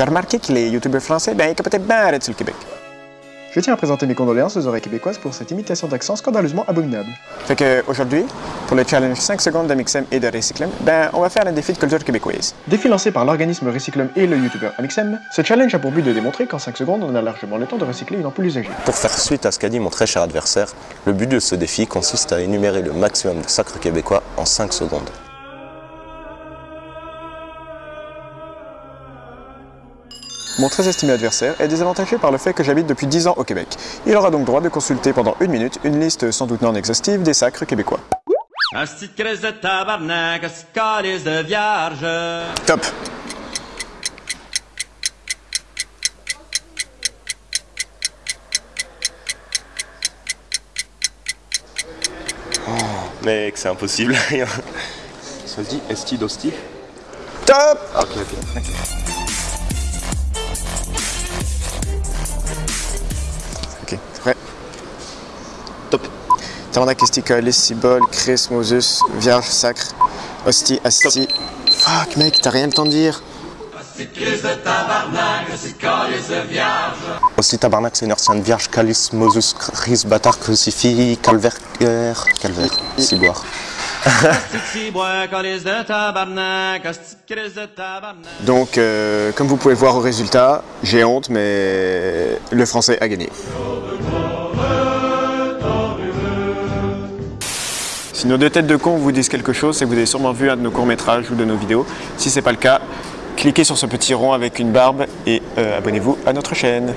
J'ai remarqué que les youtubeurs français, ben, ils capotaient bien arrêter sur le Québec. Je tiens à présenter mes condoléances aux oreilles québécoises pour cette imitation d'accent scandaleusement abominable. Fait que aujourd'hui, pour le challenge 5 secondes d'Amixem et de Recyclem, ben, on va faire un défi de culture québécoise. Défi lancé par l'organisme Recyclum et le youtubeur Amixem, ce challenge a pour but de démontrer qu'en 5 secondes, on a largement le temps de recycler une ampoule usagée. Pour faire suite à ce qu'a dit mon très cher adversaire, le but de ce défi consiste à énumérer le maximum de sacres québécois en 5 secondes. Mon très estimé adversaire est désavantagé par le fait que j'habite depuis 10 ans au Québec. Il aura donc droit de consulter pendant une minute une liste sans doute non exhaustive des sacres québécois. Top Mec, c'est impossible. Ça se dit esti Top Ok, ok. Ok, Tabarnak, esti, calice, cibole, Chris, Moses, Vierge, Sacre, Hostie, Asti. Fuck mec, t'as rien le temps de dire. Aussi tabarnak, Seigneur Sainte Vierge, Calice, Moses, Christ, Bâtard, Crucifix, Calvaire, Calvaire, Ciboire. Donc, euh, comme vous pouvez voir au résultat, j'ai honte, mais le français a gagné. Si nos deux têtes de con vous disent quelque chose, c'est que vous avez sûrement vu un de nos courts-métrages ou de nos vidéos. Si c'est pas le cas, cliquez sur ce petit rond avec une barbe et euh, abonnez-vous à notre chaîne.